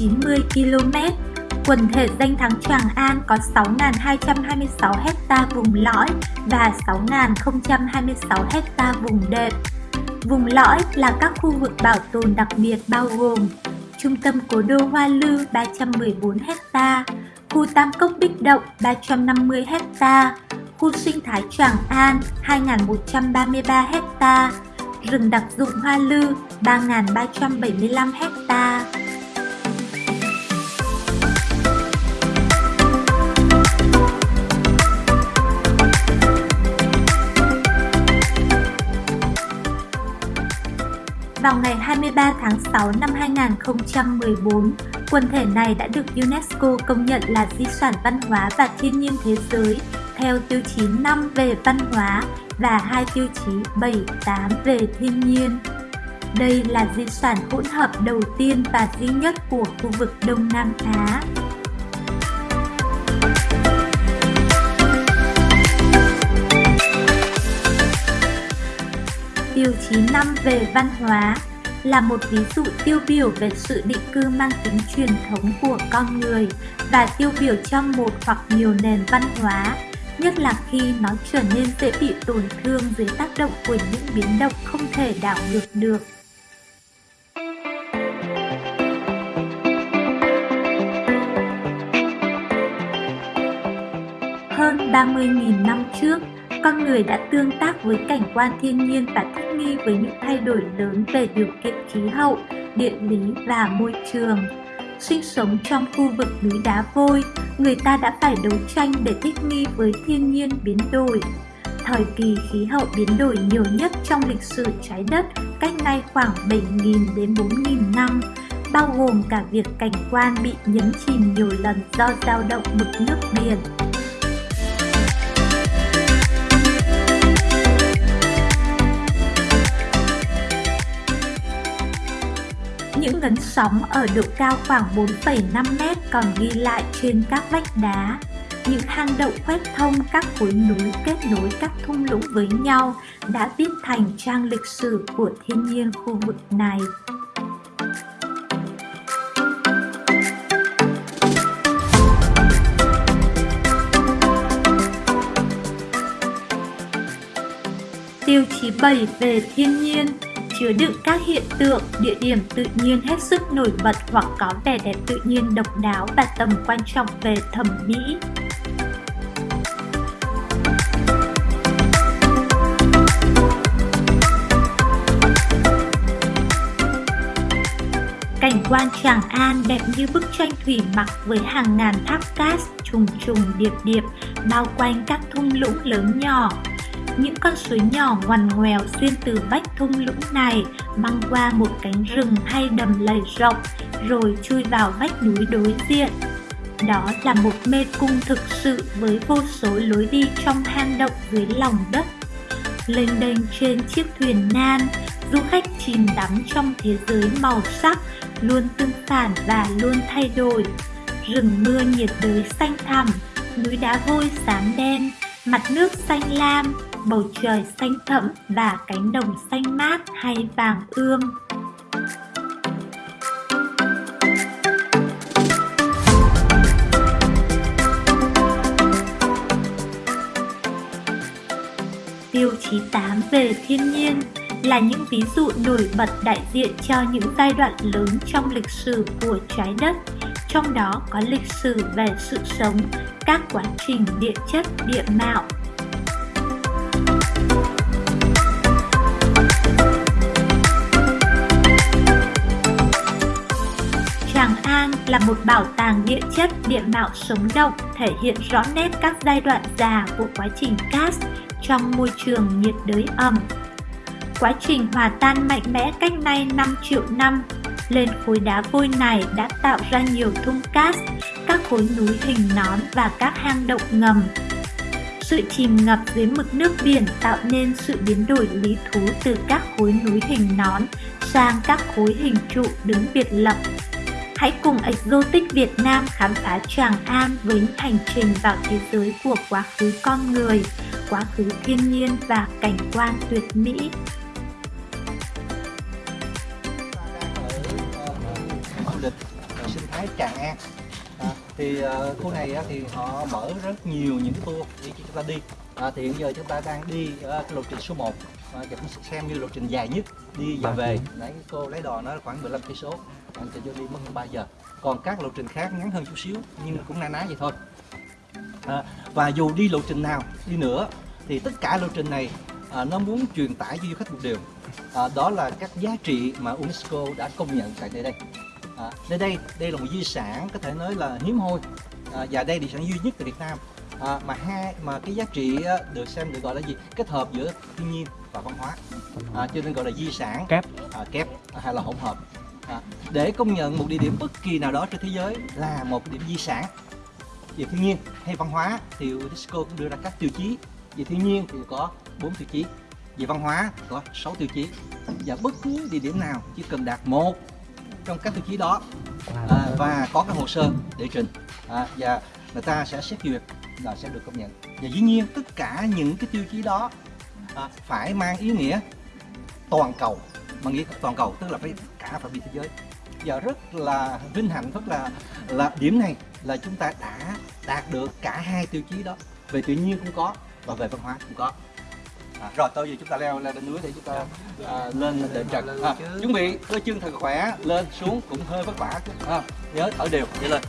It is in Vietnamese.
90 km. Quần thể danh thắng Tràng An có 6.226 ha vùng lõi và 6.026 ha vùng đệm. Vùng lõi là các khu vực bảo tồn đặc biệt bao gồm Trung tâm cố đô Hoa Lư 314 ha, khu Tam Cốc Bích Động 350 ha, khu sinh thái Tràng An 2.133 ha, rừng đặc dụng Hoa Lư 3.375 ha. Vào ngày 23 tháng 6 năm 2014, quần thể này đã được UNESCO công nhận là di sản văn hóa và thiên nhiên thế giới theo tiêu chí 5 về văn hóa và hai tiêu chí 7, 8 về thiên nhiên. Đây là di sản hỗn hợp đầu tiên và duy nhất của khu vực Đông Nam Á. Tiêu chí 5 về văn hóa là một ví dụ tiêu biểu về sự định cư mang tính truyền thống của con người và tiêu biểu cho một hoặc nhiều nền văn hóa, nhất là khi nó trở nên dễ bị tổn thương dưới tác động của những biến động không thể đảo ngược được. Hơn 30.000 năm trước, con người đã tương tác với cảnh quan thiên nhiên và thích nghi với những thay đổi lớn về điều kiện khí hậu, địa lý và môi trường. Sinh sống trong khu vực núi đá vôi, người ta đã phải đấu tranh để thích nghi với thiên nhiên biến đổi. Thời kỳ khí hậu biến đổi nhiều nhất trong lịch sử trái đất cách nay khoảng 7.000 đến 4.000 năm, bao gồm cả việc cảnh quan bị nhấn chìm nhiều lần do dao động mực nước biển. Ngấn sóng ở độ cao khoảng 4,5 mét còn ghi lại trên các vách đá. Những hang động khoét thông các khối núi kết nối các thung lũng với nhau đã viết thành trang lịch sử của thiên nhiên khu vực này. Tiêu chí 7 về thiên nhiên chứa đựng các hiện tượng, địa điểm tự nhiên hết sức nổi bật hoặc có vẻ đẹp tự nhiên độc đáo và tầm quan trọng về thẩm mỹ. Cảnh quan Tràng An đẹp như bức tranh thủy mặc với hàng ngàn tháp cát trùng trùng điệp điệp bao quanh các thung lũng lớn nhỏ, những con suối nhỏ ngoằn ngoèo xuyên từ vách thung lũng này băng qua một cánh rừng hay đầm lầy rộng rồi chui vào vách núi đối diện. Đó là một mê cung thực sự với vô số lối đi trong hang động dưới lòng đất. Lênh đênh trên chiếc thuyền nan, du khách chìm đắm trong thế giới màu sắc luôn tương phản và luôn thay đổi. Rừng mưa nhiệt đới xanh thẳm, núi đá vôi xám đen, mặt nước xanh lam, bầu trời xanh thẫm và cánh đồng xanh mát hay vàng ươm. Tiêu chí 8 về thiên nhiên là những ví dụ nổi bật đại diện cho những giai đoạn lớn trong lịch sử của trái đất, trong đó có lịch sử về sự sống, các quá trình địa chất, địa mạo, là một bảo tàng địa chất địa mạo sống động thể hiện rõ nét các giai đoạn già của quá trình cát trong môi trường nhiệt đới ẩm. Quá trình hòa tan mạnh mẽ cách nay 5 triệu năm lên khối đá vôi này đã tạo ra nhiều thung cát, các khối núi hình nón và các hang động ngầm. Sự chìm ngập dưới mực nước biển tạo nên sự biến đổi lý thú từ các khối núi hình nón sang các khối hình trụ đứng biệt lập Hãy cùng Exotic Việt Nam khám phá Tràng An với những hành trình vào thế giới của quá khứ con người, quá khứ thiên nhiên và cảnh quan tuyệt mỹ. du lịch sinh thái Tràng An. À, thì uh, khu này uh, thì họ mở rất nhiều những cái tour để cho chúng ta đi. À, thì hiện giờ chúng ta đang đi uh, cái lộ trình số 1 à, cũng xem như lộ trình dài nhất đi và về. Nãy cô lấy đò nó khoảng 15 cây số anh cho vô đi mất hơn 3 giờ. Còn các lộ trình khác ngắn hơn chút xíu nhưng cũng na ná vậy thôi. À, và dù đi lộ trình nào đi nữa thì tất cả lộ trình này à, nó muốn truyền tải cho du khách một điều. À, đó là các giá trị mà UNESCO đã công nhận tại nơi đây. À, nơi đây đây là một di sản có thể nói là hiếm hoi. À, và đây là di sản duy nhất tại Việt Nam à, mà hai mà cái giá trị được xem được gọi là gì? Kết hợp giữa thiên nhiên và văn hóa. À, cho nên gọi là di sản. Kép. à, kép hay là hỗn hợp. À, để công nhận một địa điểm bất kỳ nào đó trên thế giới là một điểm di sản về thiên nhiên hay văn hóa thì UNESCO cũng đưa ra các tiêu chí. Về thiên nhiên thì có 4 tiêu chí về văn hóa thì có 6 tiêu chí. Và bất cứ địa điểm nào chỉ cần đạt một trong các tiêu chí đó à, và có cái hồ sơ để trình. À, và người ta sẽ xét duyệt là sẽ được công nhận. Và dĩ nhiên tất cả những cái tiêu chí đó à, phải mang ý nghĩa toàn cầu mà nghĩa toàn cầu tức là phải cả phạm vi thế giới. Và rất là vinh hạnh rất là là điểm này là chúng ta đã đạt được cả hai tiêu chí đó. Về tự nhiên cũng có và về văn hóa cũng có. À, rồi tôi giờ chúng ta leo lên đỉnh núi để chúng ta à, lên đệm trần. À, chuẩn bị cơ chân thật khỏe lên xuống cũng hơi vất vả. Chút à, nhớ thở đều đi lên